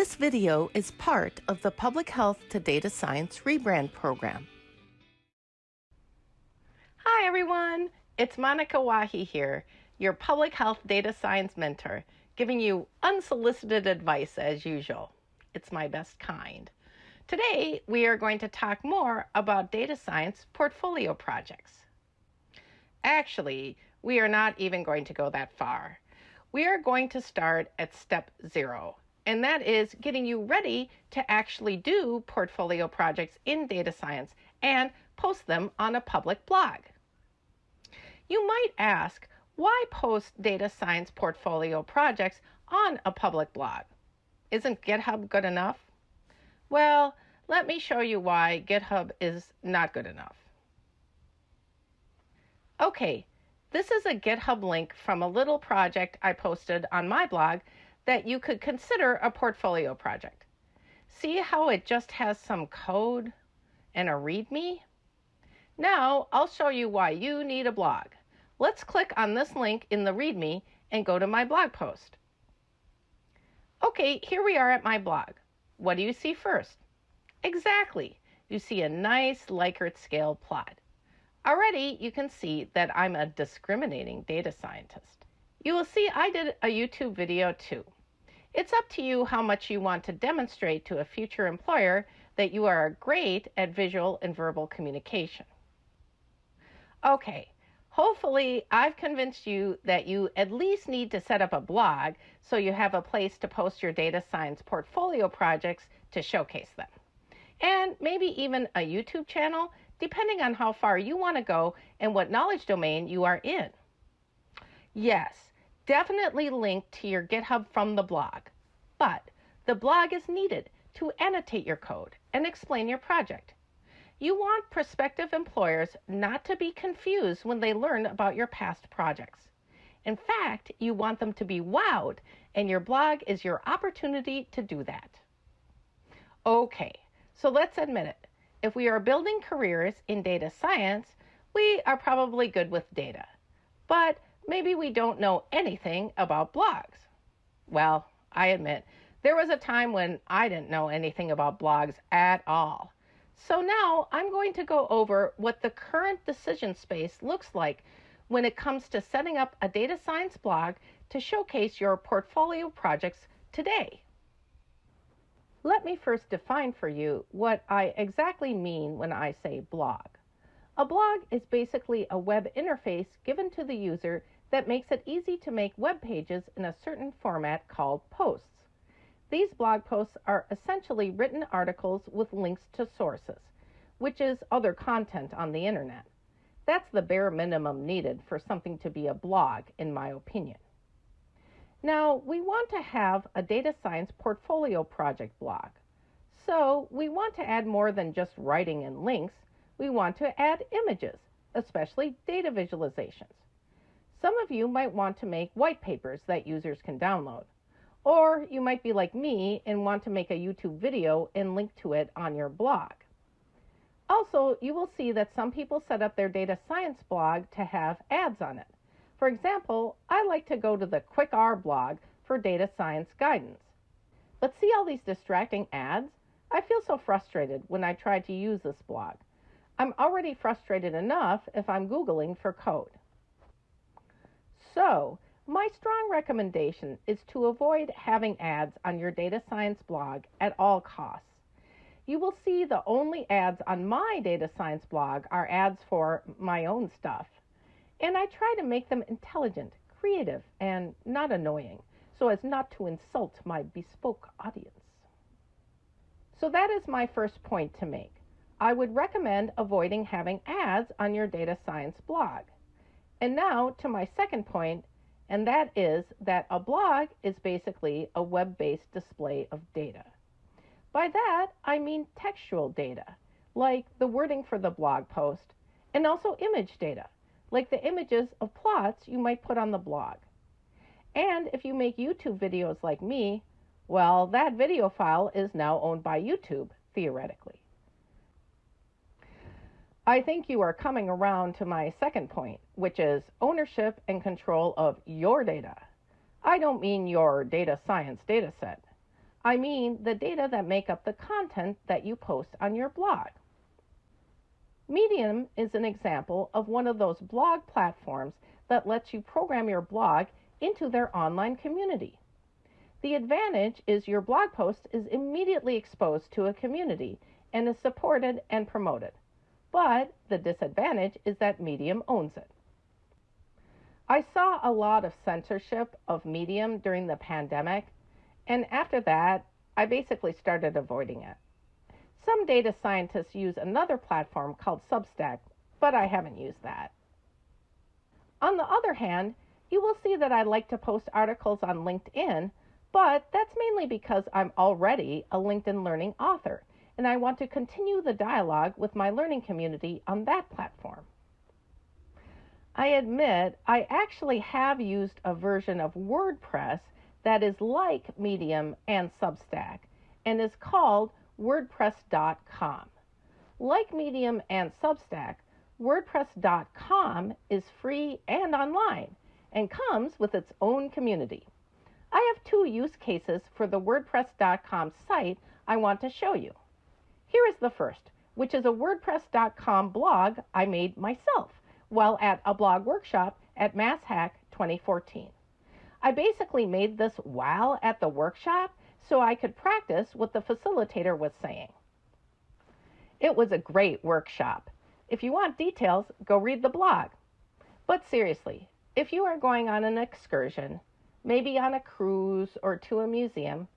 This video is part of the Public Health to Data Science rebrand program. Hi everyone, it's Monika Wahi here, your Public Health Data Science mentor, giving you unsolicited advice as usual. It's my best kind. Today, we are going to talk more about data science portfolio projects. Actually, we are not even going to go that far. We are going to start at step zero and that is getting you ready to actually do portfolio projects in data science and post them on a public blog. You might ask, why post data science portfolio projects on a public blog? Isn't GitHub good enough? Well, let me show you why GitHub is not good enough. Okay, this is a GitHub link from a little project I posted on my blog that you could consider a portfolio project. See how it just has some code and a README? Now I'll show you why you need a blog. Let's click on this link in the README and go to my blog post. Okay, here we are at my blog. What do you see first? Exactly. You see a nice Likert scale plot. Already you can see that I'm a discriminating data scientist. You will see I did a YouTube video too. It's up to you how much you want to demonstrate to a future employer that you are great at visual and verbal communication. Okay, hopefully I've convinced you that you at least need to set up a blog so you have a place to post your data science portfolio projects to showcase them. And maybe even a YouTube channel, depending on how far you want to go and what knowledge domain you are in. Yes, definitely link to your GitHub from the blog, but the blog is needed to annotate your code and explain your project. You want prospective employers not to be confused when they learn about your past projects. In fact, you want them to be wowed, and your blog is your opportunity to do that. Okay, so let's admit it. If we are building careers in data science, we are probably good with data. But maybe we don't know anything about blogs. Well, I admit, there was a time when I didn't know anything about blogs at all. So now I'm going to go over what the current decision space looks like when it comes to setting up a data science blog to showcase your portfolio projects today. Let me first define for you what I exactly mean when I say blog. A blog is basically a web interface given to the user that makes it easy to make web pages in a certain format called posts. These blog posts are essentially written articles with links to sources, which is other content on the internet. That's the bare minimum needed for something to be a blog, in my opinion. Now, we want to have a data science portfolio project blog. So we want to add more than just writing and links we want to add images, especially data visualizations. Some of you might want to make white papers that users can download. Or you might be like me and want to make a YouTube video and link to it on your blog. Also, you will see that some people set up their data science blog to have ads on it. For example, I like to go to the QuickR blog for data science guidance. But see all these distracting ads? I feel so frustrated when I try to use this blog. I'm already frustrated enough if I'm Googling for code. So, my strong recommendation is to avoid having ads on your data science blog at all costs. You will see the only ads on my data science blog are ads for my own stuff. And I try to make them intelligent, creative, and not annoying so as not to insult my bespoke audience. So that is my first point to make. I would recommend avoiding having ads on your data science blog. And now to my second point, and that is that a blog is basically a web-based display of data. By that, I mean textual data, like the wording for the blog post, and also image data, like the images of plots you might put on the blog. And if you make YouTube videos like me, well, that video file is now owned by YouTube, theoretically. I think you are coming around to my second point, which is ownership and control of your data. I don't mean your data science data set. I mean the data that make up the content that you post on your blog. Medium is an example of one of those blog platforms that lets you program your blog into their online community. The advantage is your blog post is immediately exposed to a community and is supported and promoted. But the disadvantage is that Medium owns it. I saw a lot of censorship of Medium during the pandemic, and after that, I basically started avoiding it. Some data scientists use another platform called Substack, but I haven't used that. On the other hand, you will see that I like to post articles on LinkedIn, but that's mainly because I'm already a LinkedIn Learning author, and I want to continue the dialogue with my learning community on that platform. I admit I actually have used a version of WordPress that is like Medium and Substack and is called WordPress.com. Like Medium and Substack, WordPress.com is free and online and comes with its own community. I have two use cases for the WordPress.com site I want to show you. Here is the first, which is a WordPress.com blog I made myself while at a blog workshop at MassHack 2014. I basically made this while at the workshop so I could practice what the facilitator was saying. It was a great workshop. If you want details, go read the blog. But seriously, if you are going on an excursion, maybe on a cruise or to a museum,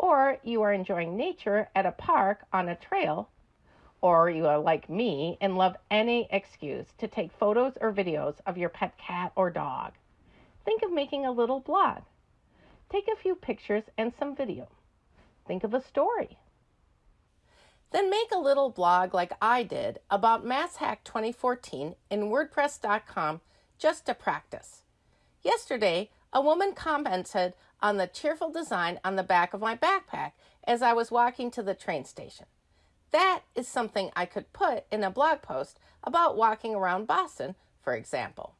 or you are enjoying nature at a park on a trail, or you are like me and love any excuse to take photos or videos of your pet cat or dog, think of making a little blog. Take a few pictures and some video. Think of a story. Then make a little blog like I did about MassHack 2014 in WordPress.com just to practice. Yesterday, a woman commented on the cheerful design on the back of my backpack as I was walking to the train station. That is something I could put in a blog post about walking around Boston, for example.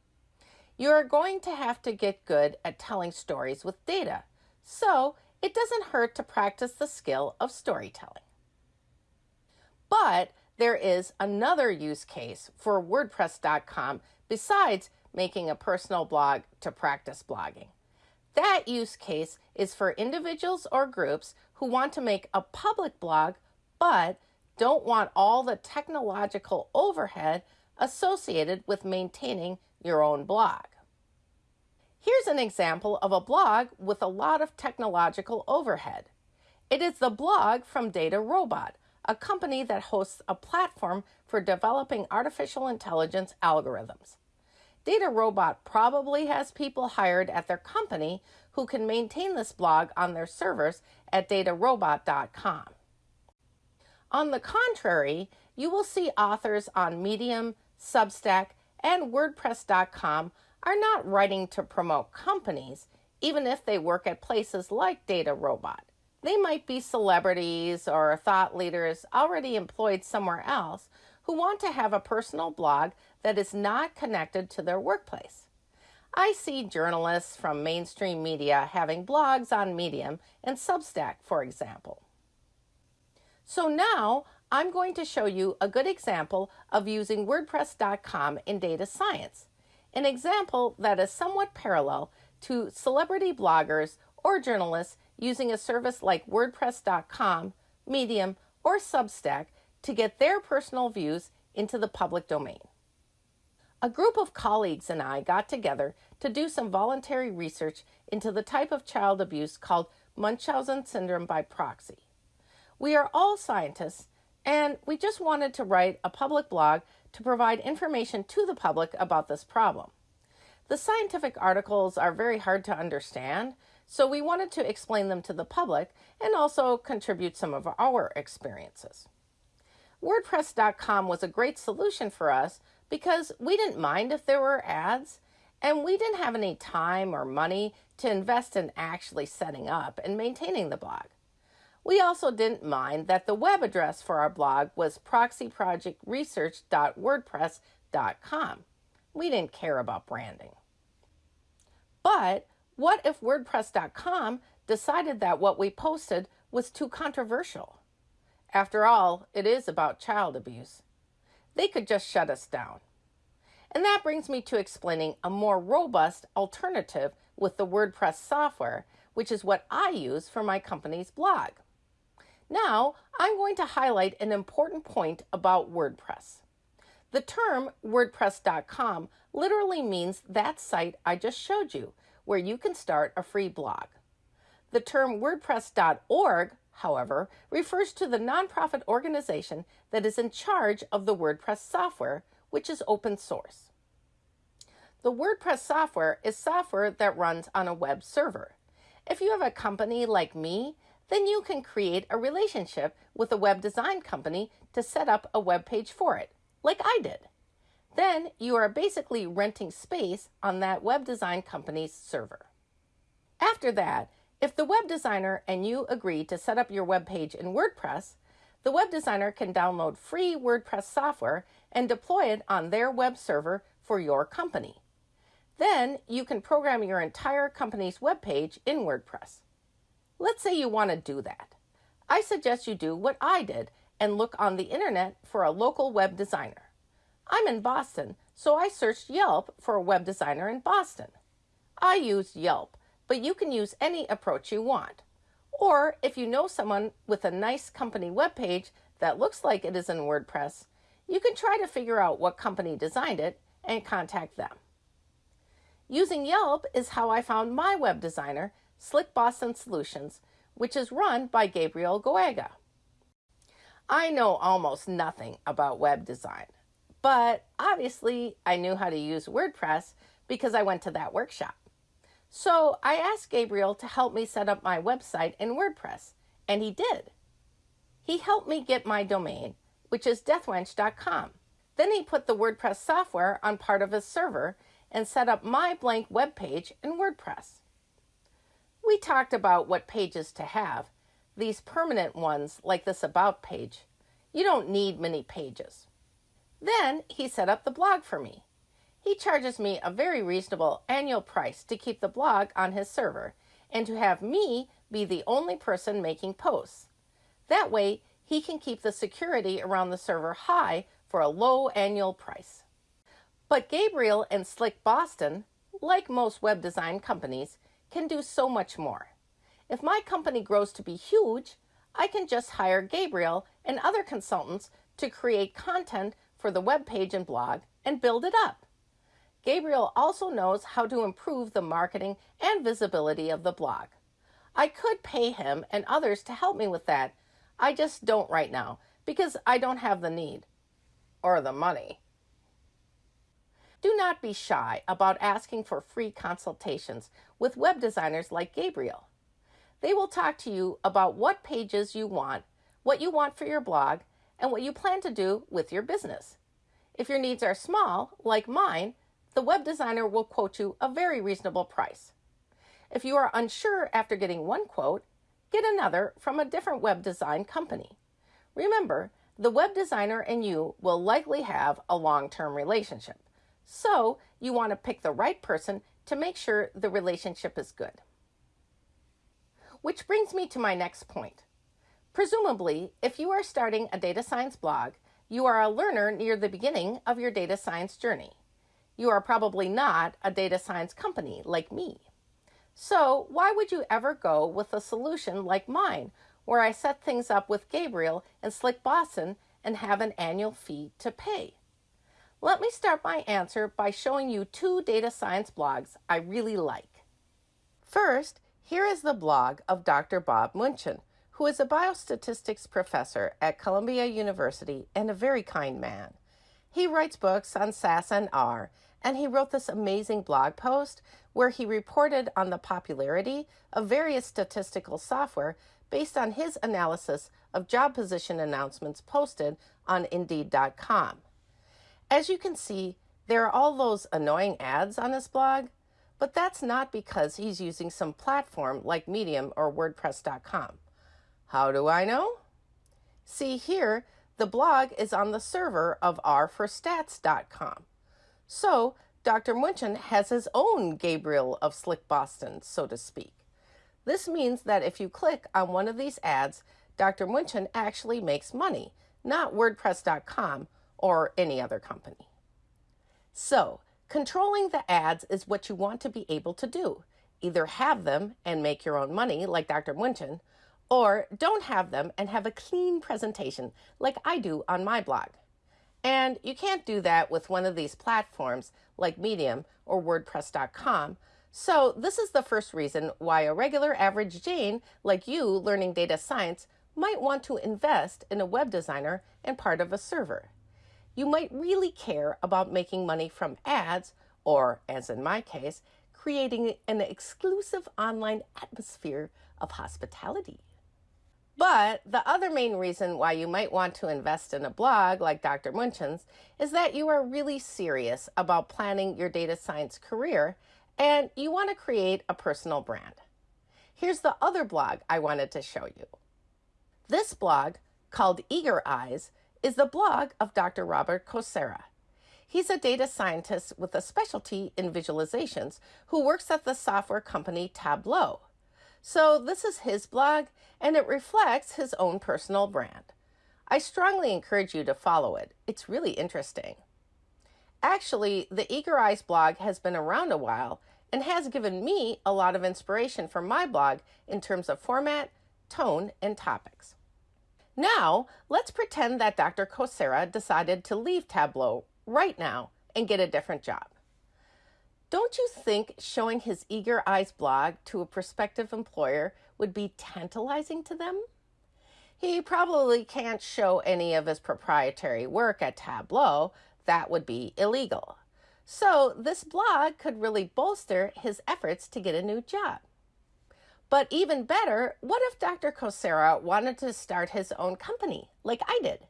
You are going to have to get good at telling stories with data, so it doesn't hurt to practice the skill of storytelling. But there is another use case for WordPress.com besides making a personal blog to practice blogging. That use case is for individuals or groups who want to make a public blog but don't want all the technological overhead associated with maintaining your own blog. Here's an example of a blog with a lot of technological overhead. It is the blog from DataRobot, a company that hosts a platform for developing artificial intelligence algorithms. DataRobot probably has people hired at their company who can maintain this blog on their servers at datarobot.com. On the contrary, you will see authors on Medium, Substack, and WordPress.com are not writing to promote companies, even if they work at places like DataRobot. They might be celebrities or thought leaders already employed somewhere else who want to have a personal blog that is not connected to their workplace. I see journalists from mainstream media having blogs on Medium and Substack, for example. So now I'm going to show you a good example of using WordPress.com in data science an example that is somewhat parallel to celebrity bloggers or journalists using a service like WordPress.com, Medium, or Substack to get their personal views into the public domain. A group of colleagues and I got together to do some voluntary research into the type of child abuse called Munchausen syndrome by proxy. We are all scientists, and we just wanted to write a public blog to provide information to the public about this problem. The scientific articles are very hard to understand, so we wanted to explain them to the public and also contribute some of our experiences. WordPress.com was a great solution for us because we didn't mind if there were ads, and we didn't have any time or money to invest in actually setting up and maintaining the blog. We also didn't mind that the web address for our blog was proxyprojectresearch.wordpress.com. We didn't care about branding. But what if WordPress.com decided that what we posted was too controversial. After all, it is about child abuse. They could just shut us down. And that brings me to explaining a more robust alternative with the WordPress software, which is what I use for my company's blog. Now, I'm going to highlight an important point about WordPress. The term WordPress.com literally means that site I just showed you, where you can start a free blog. The term WordPress.org, however, refers to the nonprofit organization that is in charge of the WordPress software, which is open source. The WordPress software is software that runs on a web server. If you have a company like me then you can create a relationship with a web design company to set up a web page for it, like I did. Then you are basically renting space on that web design company's server. After that, if the web designer and you agree to set up your web page in WordPress, the web designer can download free WordPress software and deploy it on their web server for your company. Then you can program your entire company's web page in WordPress. Let's say you want to do that. I suggest you do what I did and look on the internet for a local web designer. I'm in Boston, so I searched Yelp for a web designer in Boston. I used Yelp, but you can use any approach you want. Or if you know someone with a nice company webpage that looks like it is in WordPress, you can try to figure out what company designed it and contact them. Using Yelp is how I found my web designer Slick Boston Solutions, which is run by Gabriel Goega. I know almost nothing about web design, but obviously I knew how to use WordPress because I went to that workshop. So I asked Gabriel to help me set up my website in WordPress, and he did. He helped me get my domain, which is dethwench.com. Then he put the WordPress software on part of his server and set up my blank web page in WordPress. We talked about what pages to have, these permanent ones like this About page. You don't need many pages. Then he set up the blog for me. He charges me a very reasonable annual price to keep the blog on his server and to have me be the only person making posts. That way, he can keep the security around the server high for a low annual price. But Gabriel and Slick Boston, like most web design companies, can do so much more. If my company grows to be huge, I can just hire Gabriel and other consultants to create content for the web page and blog and build it up. Gabriel also knows how to improve the marketing and visibility of the blog. I could pay him and others to help me with that. I just don't right now because I don't have the need or the money. Do not be shy about asking for free consultations with web designers like Gabriel. They will talk to you about what pages you want, what you want for your blog, and what you plan to do with your business. If your needs are small, like mine, the web designer will quote you a very reasonable price. If you are unsure after getting one quote, get another from a different web design company. Remember, the web designer and you will likely have a long term relationship. So you want to pick the right person to make sure the relationship is good. Which brings me to my next point. Presumably, if you are starting a data science blog, you are a learner near the beginning of your data science journey. You are probably not a data science company like me. So, why would you ever go with a solution like mine, where I set things up with Gabriel and Slick Boston and have an annual fee to pay? Let me start my answer by showing you two data science blogs I really like. First, here is the blog of Dr. Bob Muenchen, who is a biostatistics professor at Columbia University and a very kind man. He writes books on SAS and R, and he wrote this amazing blog post where he reported on the popularity of various statistical software based on his analysis of job position announcements posted on Indeed.com. As you can see, there are all those annoying ads on his blog, but that's not because he's using some platform like Medium or WordPress.com. How do I know? See here, the blog is on the server of r4stats.com. So, Dr. Muenchen has his own Gabriel of Slick Boston, so to speak. This means that if you click on one of these ads, Dr. Muenchen actually makes money, not WordPress.com or any other company. So, controlling the ads is what you want to be able to do. Either have them and make your own money, like Dr. Muenchen, or don't have them and have a clean presentation, like I do on my blog. And you can't do that with one of these platforms like Medium or WordPress.com. So, this is the first reason why a regular average Jane like you learning data science might want to invest in a web designer and part of a server. You might really care about making money from ads, or, as in my case, creating an exclusive online atmosphere of hospitality. But the other main reason why you might want to invest in a blog like Dr. Muenchen's is that you are really serious about planning your data science career and you want to create a personal brand. Here's the other blog I wanted to show you. This blog, called Eager Eyes, is the blog of Dr. Robert Kosara. He's a data scientist with a specialty in visualizations who works at the software company Tableau. So, this is his blog, and it reflects his own personal brand. I strongly encourage you to follow it, it's really interesting. Actually, the Eager Eyes blog has been around a while and has given me a lot of inspiration for my blog in terms of format, tone, and topics. Now, let's pretend that Dr. Kosara decided to leave Tableau right now and get a different job. Don't you think showing his Eager Eyes blog to a prospective employer would be tantalizing to them? He probably can't show any of his proprietary work at Tableau, that would be illegal. So, this blog could really bolster his efforts to get a new job. But even better, what if Dr. Kosara wanted to start his own company, like I did?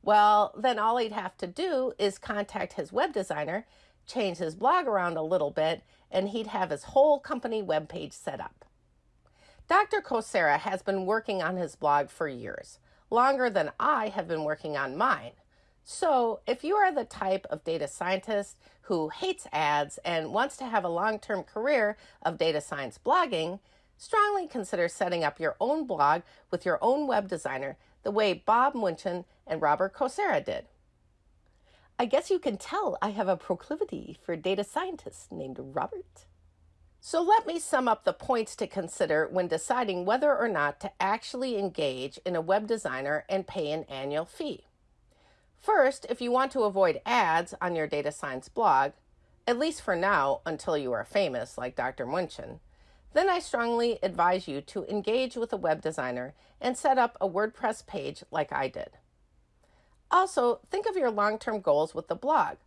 Well, then all he'd have to do is contact his web designer change his blog around a little bit, and he'd have his whole company webpage set up. Dr. Kosara has been working on his blog for years, longer than I have been working on mine. So, if you are the type of data scientist who hates ads and wants to have a long term career of data science blogging, strongly consider setting up your own blog with your own web designer the way Bob Muenchen and Robert Kosara did. I guess you can tell I have a proclivity for data scientists named Robert. So let me sum up the points to consider when deciding whether or not to actually engage in a web designer and pay an annual fee. First, if you want to avoid ads on your data science blog, at least for now until you are famous like Dr. Muenchen, then I strongly advise you to engage with a web designer and set up a WordPress page like I did. Also, think of your long term goals with the blog.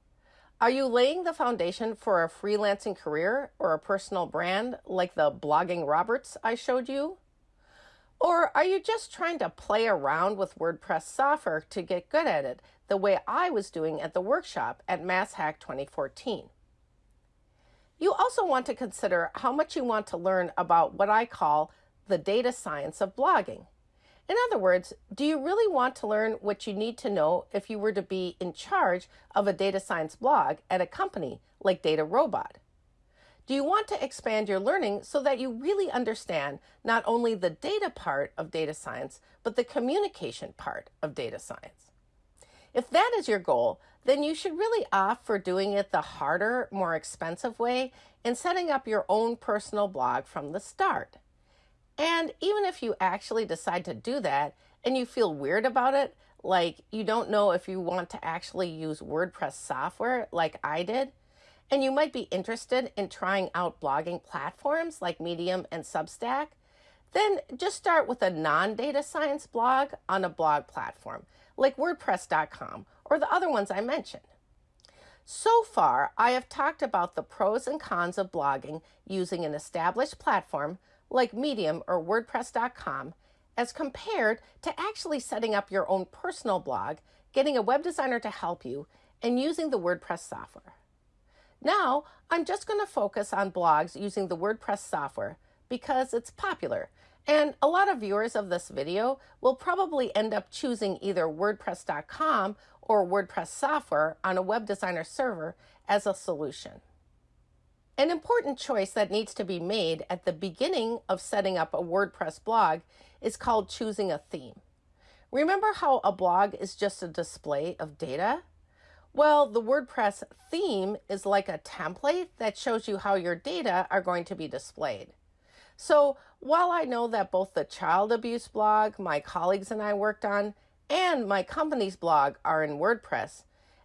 Are you laying the foundation for a freelancing career or a personal brand like the Blogging Roberts I showed you? Or are you just trying to play around with WordPress software to get good at it, the way I was doing at the workshop at MassHack 2014? You also want to consider how much you want to learn about what I call the data science of blogging. In other words, do you really want to learn what you need to know if you were to be in charge of a data science blog at a company like DataRobot? Do you want to expand your learning so that you really understand not only the data part of data science, but the communication part of data science? If that is your goal, then you should really opt for doing it the harder, more expensive way and setting up your own personal blog from the start. And even if you actually decide to do that and you feel weird about it, like you don't know if you want to actually use WordPress software like I did, and you might be interested in trying out blogging platforms like Medium and Substack, then just start with a non data science blog on a blog platform like WordPress.com or the other ones I mentioned. So far, I have talked about the pros and cons of blogging using an established platform like Medium or WordPress.com as compared to actually setting up your own personal blog, getting a web designer to help you, and using the WordPress software. Now, I'm just going to focus on blogs using the WordPress software because it's popular, and a lot of viewers of this video will probably end up choosing either WordPress.com or WordPress software on a web designer server as a solution. An important choice that needs to be made at the beginning of setting up a WordPress blog is called choosing a theme. Remember how a blog is just a display of data? Well, the WordPress theme is like a template that shows you how your data are going to be displayed. So while I know that both the child abuse blog my colleagues and I worked on and my company's blog are in WordPress,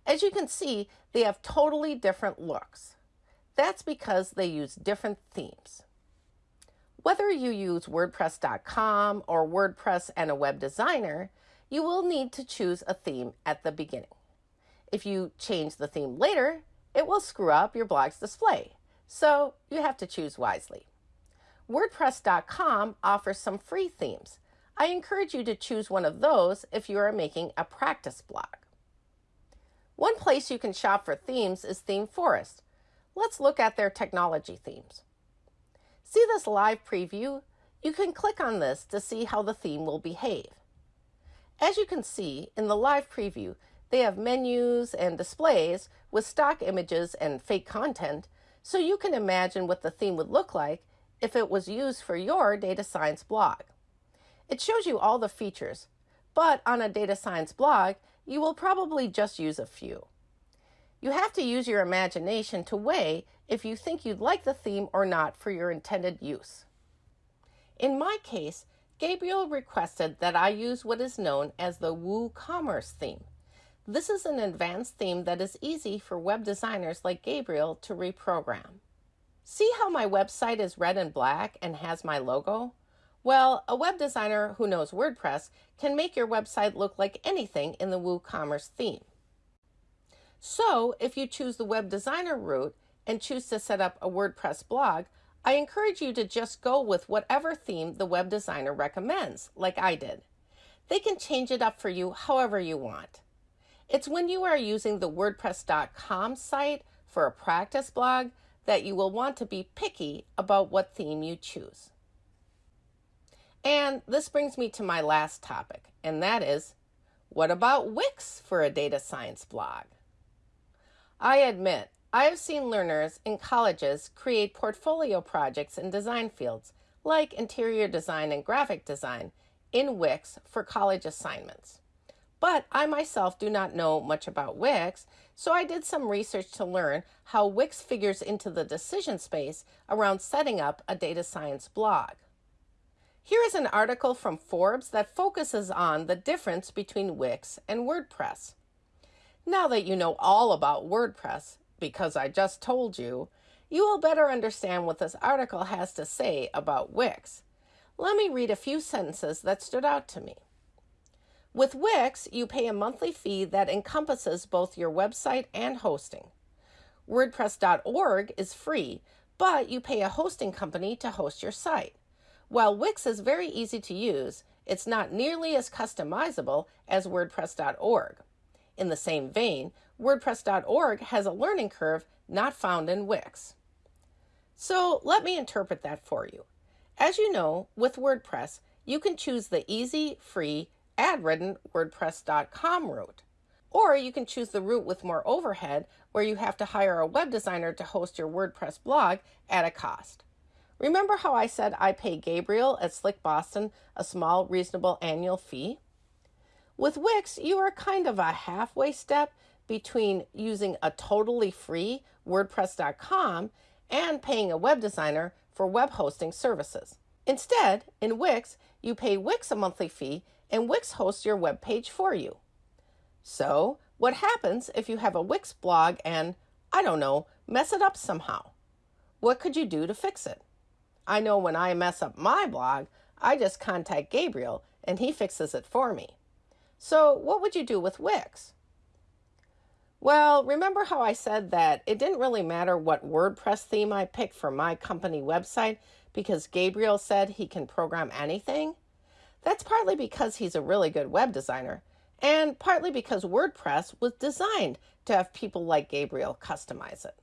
as you can see, they have totally different looks. That's because they use different themes. Whether you use WordPress.com or WordPress and a web designer, you will need to choose a theme at the beginning. If you change the theme later, it will screw up your blog's display, so you have to choose wisely. WordPress.com offers some free themes. I encourage you to choose one of those if you are making a practice blog. One place you can shop for themes is ThemeForest. Let's look at their technology themes. See this live preview? You can click on this to see how the theme will behave. As you can see in the live preview, they have menus and displays with stock images and fake content, so you can imagine what the theme would look like if it was used for your data science blog. It shows you all the features, but on a data science blog, you will probably just use a few. You have to use your imagination to weigh if you think you'd like the theme or not for your intended use. In my case, Gabriel requested that I use what is known as the WooCommerce theme. This is an advanced theme that is easy for web designers like Gabriel to reprogram. See how my website is red and black and has my logo? Well, a web designer who knows WordPress can make your website look like anything in the WooCommerce theme. So if you choose the web designer route and choose to set up a WordPress blog, I encourage you to just go with whatever theme the web designer recommends, like I did. They can change it up for you however you want. It's when you are using the WordPress.com site for a practice blog that you will want to be picky about what theme you choose. And this brings me to my last topic, and that is what about Wix for a data science blog? I admit, I have seen learners in colleges create portfolio projects in design fields, like interior design and graphic design, in Wix for college assignments. But I myself do not know much about Wix, so I did some research to learn how Wix figures into the decision space around setting up a data science blog. Here is an article from Forbes that focuses on the difference between Wix and WordPress. Now that you know all about WordPress, because I just told you, you will better understand what this article has to say about Wix. Let me read a few sentences that stood out to me. With Wix, you pay a monthly fee that encompasses both your website and hosting. WordPress.org is free, but you pay a hosting company to host your site. While Wix is very easy to use, it's not nearly as customizable as WordPress.org. In the same vein, WordPress.org has a learning curve not found in Wix. So let me interpret that for you. As you know, with WordPress, you can choose the easy, free, ad-ridden WordPress.com route. Or you can choose the route with more overhead where you have to hire a web designer to host your WordPress blog at a cost. Remember how I said I pay Gabriel at Slick Boston a small, reasonable annual fee? With Wix, you are kind of a halfway step between using a totally free WordPress.com and paying a web designer for web hosting services. Instead, in Wix, you pay Wix a monthly fee and Wix hosts your web page for you. So, what happens if you have a Wix blog and, I don't know, mess it up somehow? What could you do to fix it? I know when I mess up my blog, I just contact Gabriel and he fixes it for me. So what would you do with Wix? Well, remember how I said that it didn't really matter what WordPress theme I picked for my company website because Gabriel said he can program anything? That's partly because he's a really good web designer, and partly because WordPress was designed to have people like Gabriel customize it.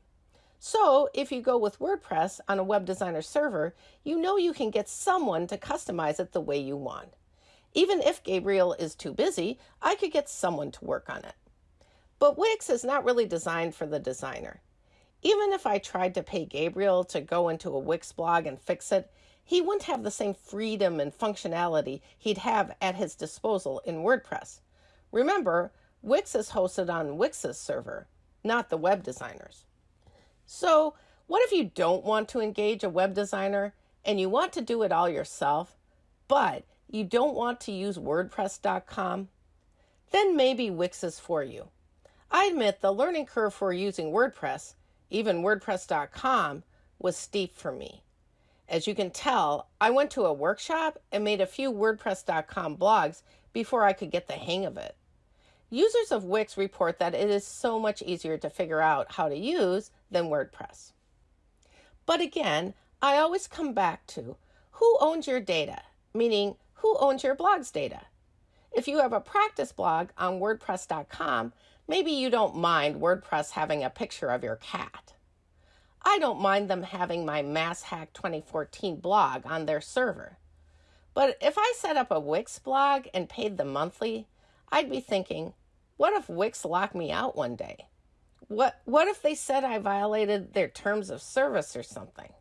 So, if you go with WordPress on a web designer server, you know you can get someone to customize it the way you want. Even if Gabriel is too busy, I could get someone to work on it. But Wix is not really designed for the designer. Even if I tried to pay Gabriel to go into a Wix blog and fix it, he wouldn't have the same freedom and functionality he'd have at his disposal in WordPress. Remember, Wix is hosted on Wix's server, not the web designers. So, what if you don't want to engage a web designer and you want to do it all yourself, but you don't want to use WordPress.com? Then maybe Wix is for you. I admit the learning curve for using WordPress, even WordPress.com, was steep for me. As you can tell, I went to a workshop and made a few WordPress.com blogs before I could get the hang of it. Users of Wix report that it is so much easier to figure out how to use than WordPress. But again, I always come back to who owns your data, meaning who owns your blog's data. If you have a practice blog on WordPress.com, maybe you don't mind WordPress having a picture of your cat. I don't mind them having my MassHack 2014 blog on their server. But if I set up a Wix blog and paid them monthly, I'd be thinking, what if Wix locked me out one day? What what if they said I violated their terms of service or something?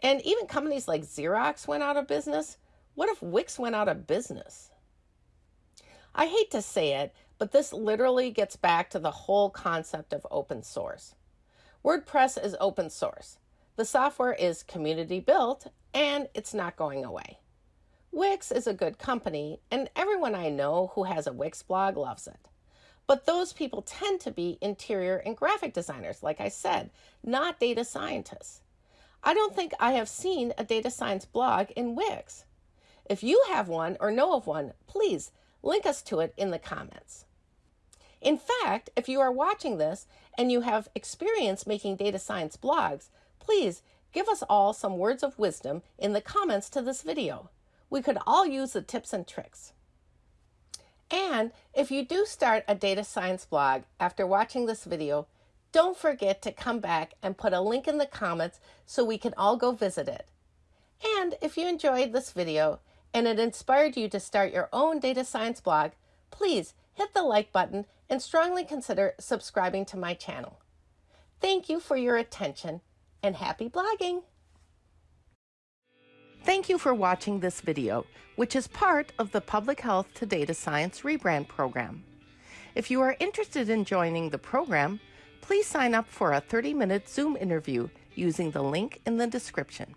And even companies like Xerox went out of business. What if Wix went out of business? I hate to say it, but this literally gets back to the whole concept of open source. WordPress is open source. The software is community built and it's not going away. Wix is a good company, and everyone I know who has a Wix blog loves it. But those people tend to be interior and graphic designers, like I said, not data scientists. I don't think I have seen a data science blog in Wix. If you have one or know of one, please link us to it in the comments. In fact, if you are watching this and you have experience making data science blogs, please give us all some words of wisdom in the comments to this video. We could all use the tips and tricks. And if you do start a data science blog after watching this video, don't forget to come back and put a link in the comments so we can all go visit it. And if you enjoyed this video and it inspired you to start your own data science blog, please hit the like button and strongly consider subscribing to my channel. Thank you for your attention and happy blogging! Thank you for watching this video, which is part of the Public Health to Data Science Rebrand Program. If you are interested in joining the program, please sign up for a 30-minute Zoom interview using the link in the description.